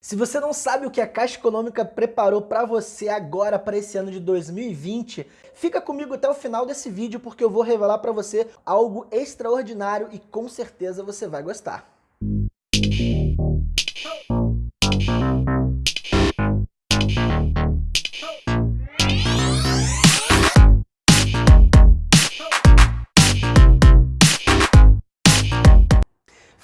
Se você não sabe o que a Caixa Econômica preparou para você agora para esse ano de 2020, fica comigo até o final desse vídeo porque eu vou revelar para você algo extraordinário e com certeza você vai gostar.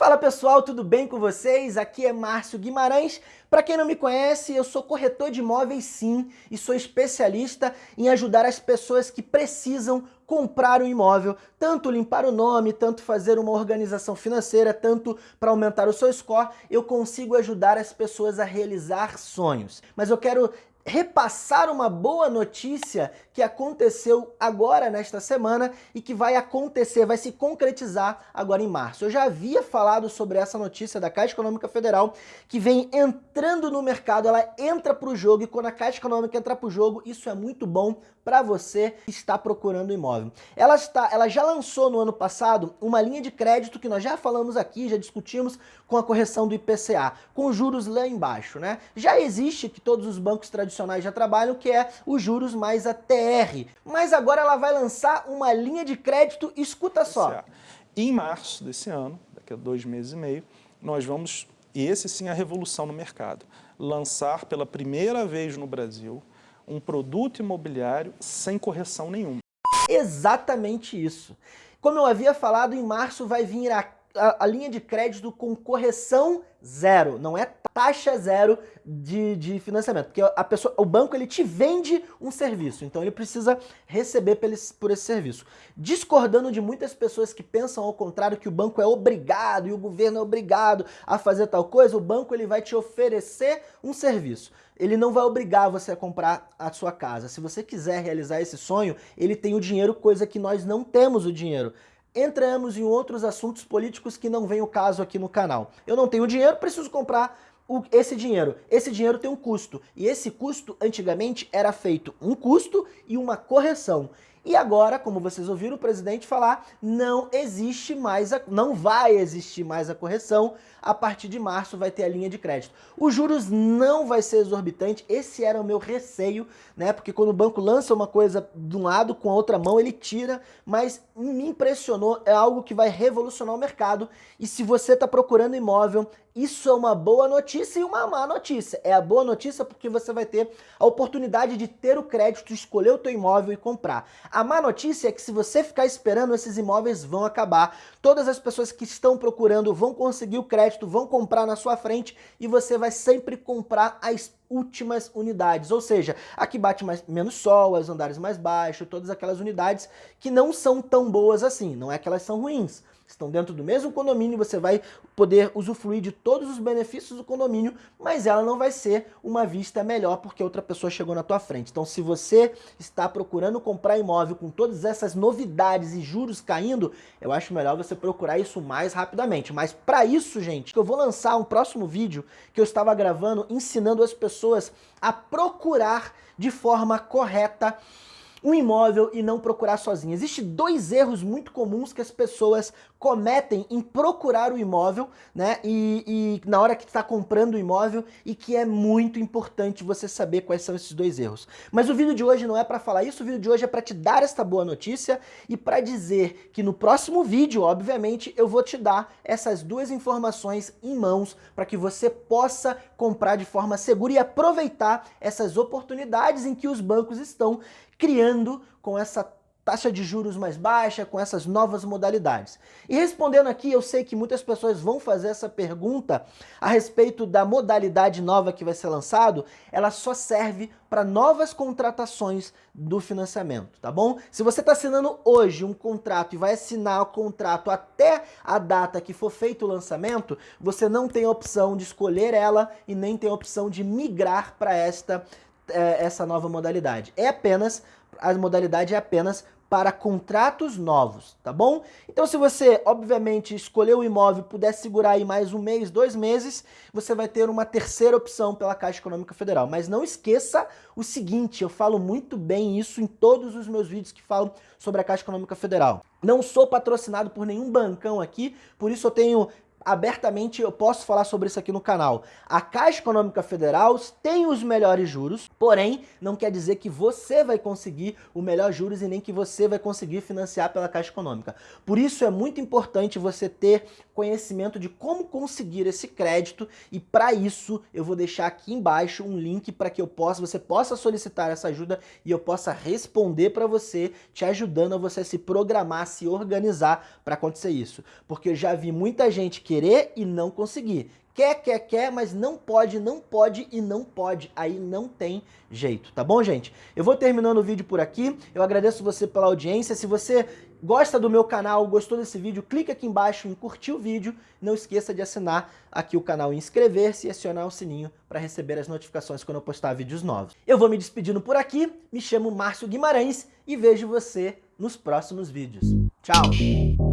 Fala pessoal, tudo bem com vocês? Aqui é Márcio Guimarães. Para quem não me conhece, eu sou corretor de imóveis sim e sou especialista em ajudar as pessoas que precisam comprar um imóvel, tanto limpar o nome, tanto fazer uma organização financeira, tanto para aumentar o seu score, eu consigo ajudar as pessoas a realizar sonhos. Mas eu quero repassar uma boa notícia que aconteceu agora nesta semana e que vai acontecer, vai se concretizar agora em março. Eu já havia falado sobre essa notícia da Caixa Econômica Federal que vem entrando no mercado, ela entra para o jogo e quando a Caixa Econômica entra para o jogo, isso é muito bom para você que está procurando imóvel. Ela, está, ela já lançou no ano passado uma linha de crédito que nós já falamos aqui, já discutimos com a correção do IPCA, com juros lá embaixo, né? Já existe que todos os bancos tradicionais já trabalham, que é os juros mais a TR. Mas agora ela vai lançar uma linha de crédito, escuta só. Em março desse ano, daqui a dois meses e meio, nós vamos, e esse sim é a revolução no mercado, lançar pela primeira vez no Brasil um produto imobiliário sem correção nenhuma. Exatamente isso. Como eu havia falado, em março vai vir a, a, a linha de crédito com correção zero, não é taxa zero de, de financiamento, porque a pessoa, o banco ele te vende um serviço, então ele precisa receber por esse, por esse serviço. Discordando de muitas pessoas que pensam ao contrário, que o banco é obrigado e o governo é obrigado a fazer tal coisa, o banco ele vai te oferecer um serviço. Ele não vai obrigar você a comprar a sua casa. Se você quiser realizar esse sonho, ele tem o dinheiro, coisa que nós não temos o dinheiro entramos em outros assuntos políticos que não vem o caso aqui no canal. Eu não tenho dinheiro, preciso comprar o, esse dinheiro. Esse dinheiro tem um custo, e esse custo antigamente era feito um custo e uma correção. E agora, como vocês ouviram o presidente falar, não existe mais, a, não vai existir mais a correção, a partir de março vai ter a linha de crédito. Os juros não vai ser exorbitante, esse era o meu receio, né? Porque quando o banco lança uma coisa de um lado, com a outra mão ele tira, mas me impressionou, é algo que vai revolucionar o mercado. E se você está procurando imóvel, isso é uma boa notícia e uma má notícia. É a boa notícia porque você vai ter a oportunidade de ter o crédito, escolher o teu imóvel e comprar. A má notícia é que se você ficar esperando, esses imóveis vão acabar. Todas as pessoas que estão procurando vão conseguir o crédito, vão comprar na sua frente e você vai sempre comprar as últimas unidades, ou seja, aqui bate mais, menos sol, os andares mais baixos, todas aquelas unidades que não são tão boas assim, não é que elas são ruins, estão dentro do mesmo condomínio, você vai poder usufruir de todos os benefícios do condomínio, mas ela não vai ser uma vista melhor porque outra pessoa chegou na tua frente. Então se você está procurando comprar imóvel com todas essas novidades e juros caindo, eu acho melhor você procurar isso mais rapidamente. Mas para isso, gente, eu vou lançar um próximo vídeo que eu estava gravando ensinando as pessoas a procurar de forma correta um imóvel e não procurar sozinho. Existem dois erros muito comuns que as pessoas cometem em procurar o imóvel, né? E, e na hora que está comprando o imóvel e que é muito importante você saber quais são esses dois erros. Mas o vídeo de hoje não é para falar isso, o vídeo de hoje é para te dar esta boa notícia e para dizer que no próximo vídeo, obviamente, eu vou te dar essas duas informações em mãos para que você possa comprar de forma segura e aproveitar essas oportunidades em que os bancos estão criando com essa taxa de juros mais baixa, com essas novas modalidades. E respondendo aqui, eu sei que muitas pessoas vão fazer essa pergunta a respeito da modalidade nova que vai ser lançado, ela só serve para novas contratações do financiamento, tá bom? Se você está assinando hoje um contrato e vai assinar o contrato até a data que for feito o lançamento, você não tem a opção de escolher ela e nem tem a opção de migrar para esta é, essa nova modalidade. É apenas, a modalidade é apenas para contratos novos, tá bom? Então se você, obviamente, escolher o imóvel puder segurar aí mais um mês, dois meses, você vai ter uma terceira opção pela Caixa Econômica Federal. Mas não esqueça o seguinte, eu falo muito bem isso em todos os meus vídeos que falam sobre a Caixa Econômica Federal. Não sou patrocinado por nenhum bancão aqui, por isso eu tenho abertamente, eu posso falar sobre isso aqui no canal. A Caixa Econômica Federal tem os melhores juros, porém, não quer dizer que você vai conseguir o melhor juros e nem que você vai conseguir financiar pela Caixa Econômica. Por isso é muito importante você ter conhecimento de como conseguir esse crédito e para isso eu vou deixar aqui embaixo um link para que eu possa, você possa solicitar essa ajuda e eu possa responder para você, te ajudando a você se programar, se organizar para acontecer isso. Porque eu já vi muita gente querer e não conseguir. Quer, quer, quer, mas não pode, não pode e não pode. Aí não tem jeito, tá bom, gente? Eu vou terminando o vídeo por aqui. Eu agradeço você pela audiência. Se você gosta do meu canal, gostou desse vídeo, clique aqui embaixo em curtir o vídeo. Não esqueça de assinar aqui o canal inscrever-se e acionar o sininho para receber as notificações quando eu postar vídeos novos. Eu vou me despedindo por aqui. Me chamo Márcio Guimarães e vejo você nos próximos vídeos. Tchau!